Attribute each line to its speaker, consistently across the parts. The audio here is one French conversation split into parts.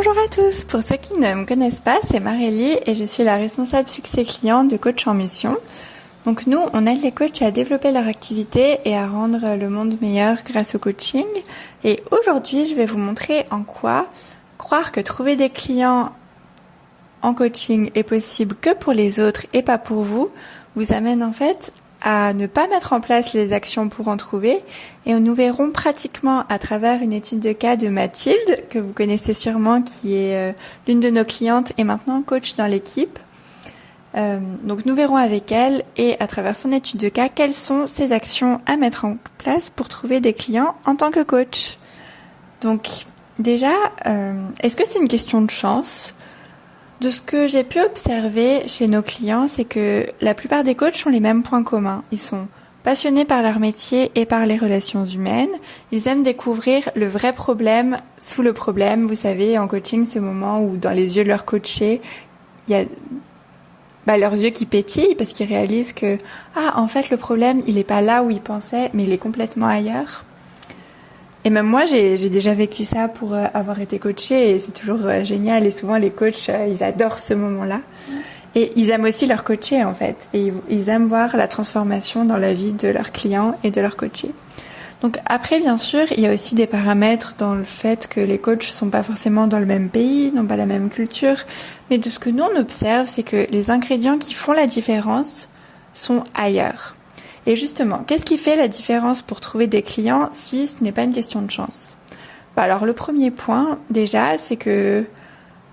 Speaker 1: Bonjour à tous. Pour ceux qui ne me connaissent pas, c'est Marélie et je suis la responsable succès client de Coach en Mission. Donc nous, on aide les coachs à développer leur activité et à rendre le monde meilleur grâce au coaching. Et aujourd'hui, je vais vous montrer en quoi croire que trouver des clients en coaching est possible que pour les autres et pas pour vous vous amène en fait à ne pas mettre en place les actions pour en trouver et nous verrons pratiquement à travers une étude de cas de Mathilde que vous connaissez sûrement qui est euh, l'une de nos clientes et maintenant coach dans l'équipe. Euh, donc nous verrons avec elle et à travers son étude de cas quelles sont ces actions à mettre en place pour trouver des clients en tant que coach. Donc déjà, euh, est-ce que c'est une question de chance? De ce que j'ai pu observer chez nos clients, c'est que la plupart des coachs ont les mêmes points communs. Ils sont passionnés par leur métier et par les relations humaines. Ils aiment découvrir le vrai problème sous le problème. Vous savez, en coaching, ce moment où dans les yeux de leur coaché, il y a bah, leurs yeux qui pétillent parce qu'ils réalisent que ah en fait le problème il n'est pas là où ils pensaient mais il est complètement ailleurs. Et même moi, j'ai déjà vécu ça pour euh, avoir été coachée et c'est toujours euh, génial. Et souvent, les coachs, euh, ils adorent ce moment-là. Et ils aiment aussi leur coacher, en fait. Et ils aiment voir la transformation dans la vie de leurs clients et de leurs coachés. Donc après, bien sûr, il y a aussi des paramètres dans le fait que les coachs sont pas forcément dans le même pays, n'ont pas la même culture. Mais de ce que nous, on observe, c'est que les ingrédients qui font la différence sont ailleurs. Et justement, qu'est-ce qui fait la différence pour trouver des clients si ce n'est pas une question de chance? Bah Alors le premier point déjà, c'est que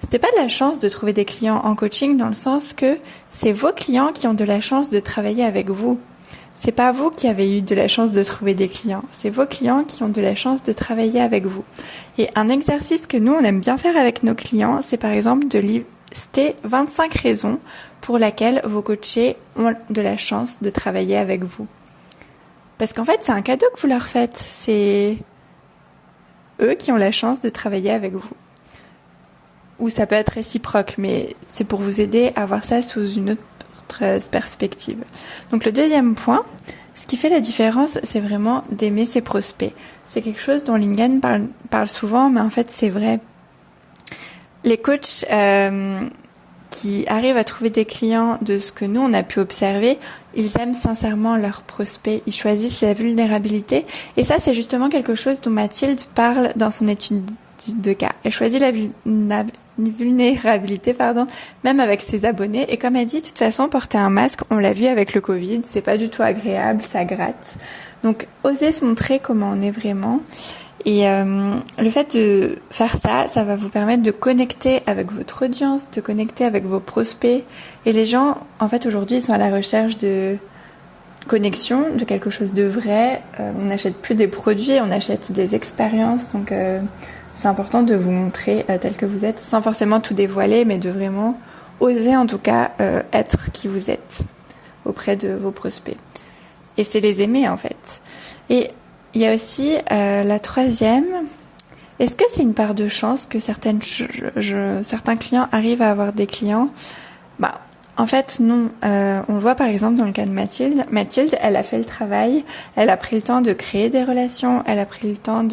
Speaker 1: ce n'est pas de la chance de trouver des clients en coaching dans le sens que c'est vos clients qui ont de la chance de travailler avec vous. C'est pas vous qui avez eu de la chance de trouver des clients, c'est vos clients qui ont de la chance de travailler avec vous. Et un exercice que nous on aime bien faire avec nos clients, c'est par exemple de lister 25 raisons pour laquelle vos coachés ont de la chance de travailler avec vous. Parce qu'en fait, c'est un cadeau que vous leur faites. C'est eux qui ont la chance de travailler avec vous. Ou ça peut être réciproque, mais c'est pour vous aider à voir ça sous une autre perspective. Donc le deuxième point, ce qui fait la différence, c'est vraiment d'aimer ses prospects. C'est quelque chose dont Lingen parle, parle, souvent, mais en fait c'est vrai. Les coachs euh, qui arrivent à trouver des clients de ce que nous on a pu observer, ils aiment sincèrement leurs prospects, ils choisissent la vulnérabilité et ça c'est justement quelque chose dont Mathilde parle dans son étude de cas. Elle choisit la vulnérabilité, pardon, même avec ses abonnés. Et comme elle dit, de toute façon, porter un masque, on l'a vu avec le Covid, c'est pas du tout agréable, ça gratte. Donc, oser se montrer comment on est vraiment. Et euh, le fait de faire ça, ça va vous permettre de connecter avec votre audience, de connecter avec vos prospects. Et les gens, en fait, aujourd'hui, ils sont à la recherche de connexion, de quelque chose de vrai. Euh, on n'achète plus des produits, on achète des expériences. Donc, euh, c'est important de vous montrer tel que vous êtes, sans forcément tout dévoiler, mais de vraiment oser, en tout cas, être qui vous êtes auprès de vos prospects. Et c'est les aimer, en fait. Et il y a aussi euh, la troisième. Est-ce que c'est une part de chance que certains clients arrivent à avoir des clients? Bah, en fait, non. Euh, on le voit par exemple dans le cas de Mathilde. Mathilde, elle a fait le travail, elle a pris le temps de créer des relations, elle a pris le temps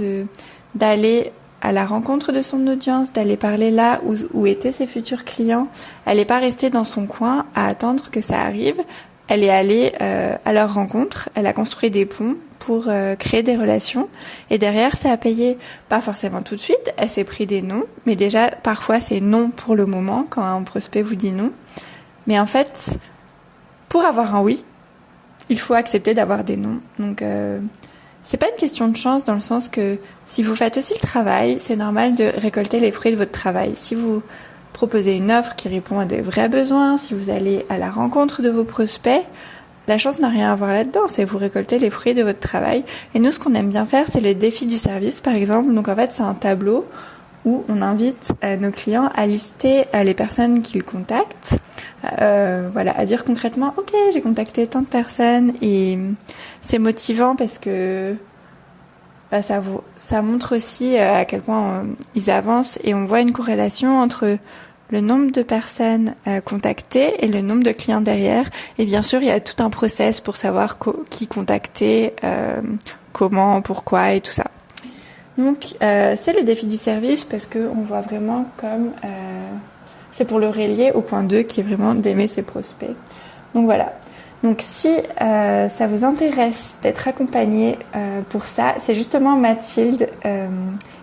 Speaker 1: d'aller à la rencontre de son audience, d'aller parler là où, où étaient ses futurs clients. Elle n'est pas restée dans son coin à attendre que ça arrive. Elle est allée euh, à leur rencontre, elle a construit des ponts pour euh, créer des relations et derrière ça a payé pas forcément tout de suite, elle s'est pris des noms, mais déjà parfois c'est non pour le moment quand un prospect vous dit non. Mais en fait, pour avoir un oui, il faut accepter d'avoir des noms. Donc euh, c'est pas une question de chance dans le sens que si vous faites aussi le travail, c'est normal de récolter les fruits de votre travail. Si vous proposer une offre qui répond à des vrais besoins, si vous allez à la rencontre de vos prospects, la chance n'a rien à voir là-dedans, c'est vous récolter les fruits de votre travail. Et nous, ce qu'on aime bien faire, c'est le défi du service, par exemple. Donc en fait, c'est un tableau où on invite euh, nos clients à lister euh, les personnes qu'ils contactent, euh, voilà, à dire concrètement, ok, j'ai contacté tant de personnes et c'est motivant parce que bah, ça, vous, ça montre aussi à quel point ils avancent et on voit une corrélation entre le nombre de personnes euh, contactées et le nombre de clients derrière. Et bien sûr, il y a tout un process pour savoir qui contacter, euh, comment, pourquoi et tout ça. Donc c'est le défi du service parce qu'on voit vraiment comme c'est pour le relier au point 2 qui est vraiment d'aimer ses prospects. Donc voilà. Donc si euh, ça vous intéresse d'être accompagné euh, pour ça, c'est justement Mathilde euh,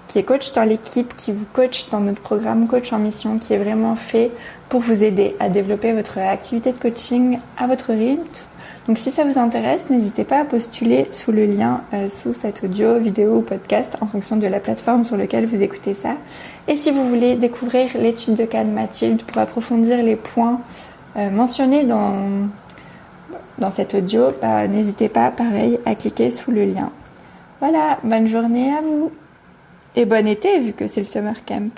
Speaker 1: qui est coach dans l'équipe, qui vous coach dans notre programme Coach en Mission, qui est vraiment fait pour vous aider à développer votre activité de coaching à votre rythme. Donc si ça vous intéresse, n'hésitez pas à postuler sous le lien sous cet audio, vidéo ou podcast en fonction de la plateforme sur laquelle vous écoutez ça. Et si vous voulez découvrir l'étude de cas de Mathilde pour approfondir les points mentionnés dans dans cet audio, bah, n'hésitez pas, pareil, à cliquer sous le lien. Voilà, bonne journée à vous. Et bon été vu que c'est le summer camp.